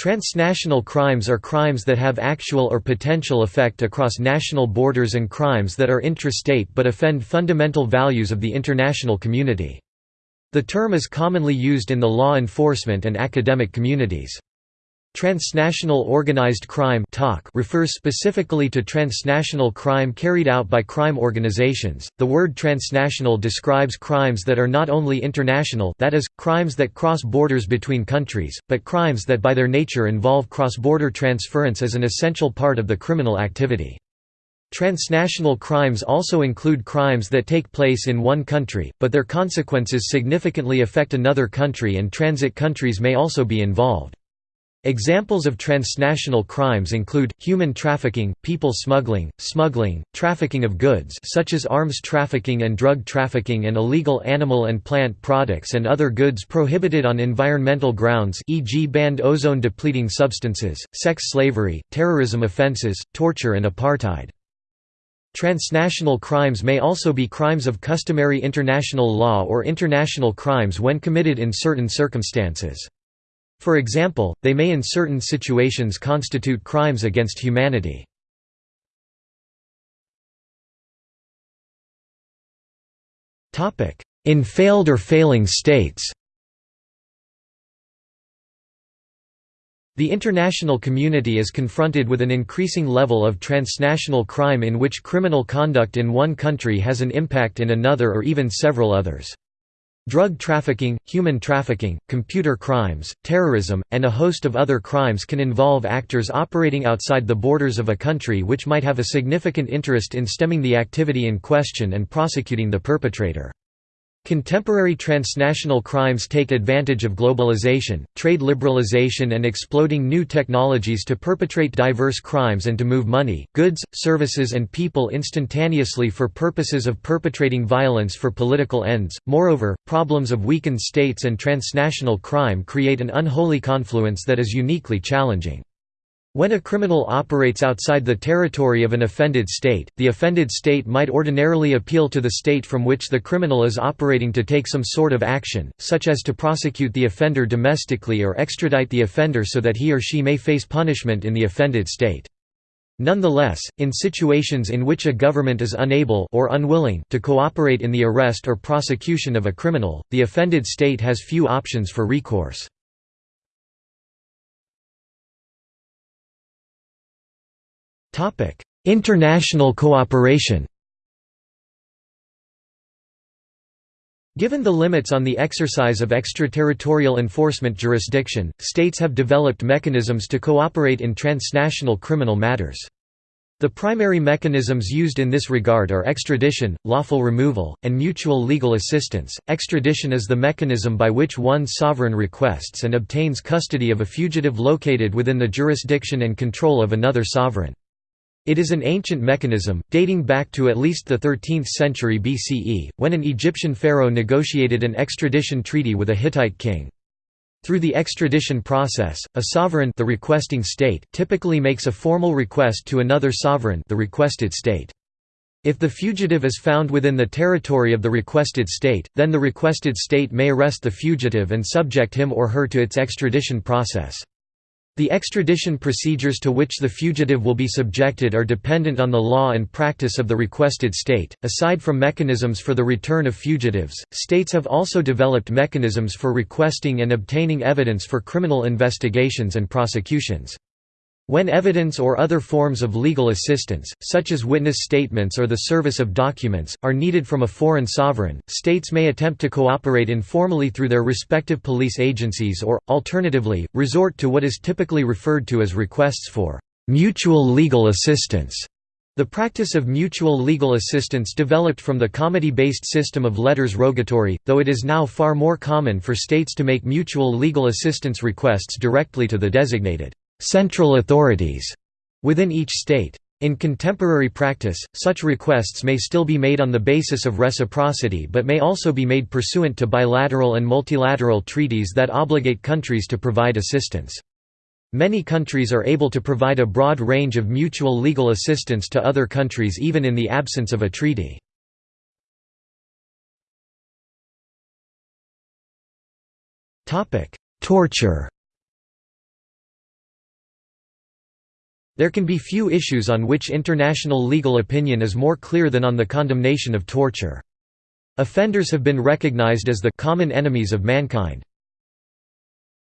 Transnational crimes are crimes that have actual or potential effect across national borders and crimes that are intrastate but offend fundamental values of the international community. The term is commonly used in the law enforcement and academic communities. Transnational organized crime refers specifically to transnational crime carried out by crime organizations. The word transnational describes crimes that are not only international, that is, crimes that cross borders between countries, but crimes that by their nature involve cross-border transference as an essential part of the criminal activity. Transnational crimes also include crimes that take place in one country, but their consequences significantly affect another country and transit countries may also be involved. Examples of transnational crimes include, human trafficking, people smuggling, smuggling, trafficking of goods such as arms trafficking and drug trafficking and illegal animal and plant products and other goods prohibited on environmental grounds e.g. banned ozone-depleting substances, sex slavery, terrorism offenses, torture and apartheid. Transnational crimes may also be crimes of customary international law or international crimes when committed in certain circumstances. For example, they may in certain situations constitute crimes against humanity. In failed or failing states The international community is confronted with an increasing level of transnational crime in which criminal conduct in one country has an impact in another or even several others. Drug trafficking, human trafficking, computer crimes, terrorism, and a host of other crimes can involve actors operating outside the borders of a country which might have a significant interest in stemming the activity in question and prosecuting the perpetrator. Contemporary transnational crimes take advantage of globalization, trade liberalization and exploding new technologies to perpetrate diverse crimes and to move money, goods, services and people instantaneously for purposes of perpetrating violence for political ends. Moreover, problems of weakened states and transnational crime create an unholy confluence that is uniquely challenging. When a criminal operates outside the territory of an offended state, the offended state might ordinarily appeal to the state from which the criminal is operating to take some sort of action, such as to prosecute the offender domestically or extradite the offender so that he or she may face punishment in the offended state. Nonetheless, in situations in which a government is unable or unwilling to cooperate in the arrest or prosecution of a criminal, the offended state has few options for recourse. International cooperation Given the limits on the exercise of extraterritorial enforcement jurisdiction, states have developed mechanisms to cooperate in transnational criminal matters. The primary mechanisms used in this regard are extradition, lawful removal, and mutual legal assistance. Extradition is the mechanism by which one sovereign requests and obtains custody of a fugitive located within the jurisdiction and control of another sovereign. It is an ancient mechanism, dating back to at least the 13th century BCE, when an Egyptian pharaoh negotiated an extradition treaty with a Hittite king. Through the extradition process, a sovereign the requesting state typically makes a formal request to another sovereign the requested state. If the fugitive is found within the territory of the requested state, then the requested state may arrest the fugitive and subject him or her to its extradition process. The extradition procedures to which the fugitive will be subjected are dependent on the law and practice of the requested state. Aside from mechanisms for the return of fugitives, states have also developed mechanisms for requesting and obtaining evidence for criminal investigations and prosecutions. When evidence or other forms of legal assistance, such as witness statements or the service of documents, are needed from a foreign sovereign, states may attempt to cooperate informally through their respective police agencies or, alternatively, resort to what is typically referred to as requests for «mutual legal assistance». The practice of mutual legal assistance developed from the comity-based system of letters rogatory, though it is now far more common for states to make mutual legal assistance requests directly to the designated central authorities within each state. In contemporary practice, such requests may still be made on the basis of reciprocity but may also be made pursuant to bilateral and multilateral treaties that obligate countries to provide assistance. Many countries are able to provide a broad range of mutual legal assistance to other countries even in the absence of a treaty. Torture There can be few issues on which international legal opinion is more clear than on the condemnation of torture. Offenders have been recognized as the common enemies of mankind.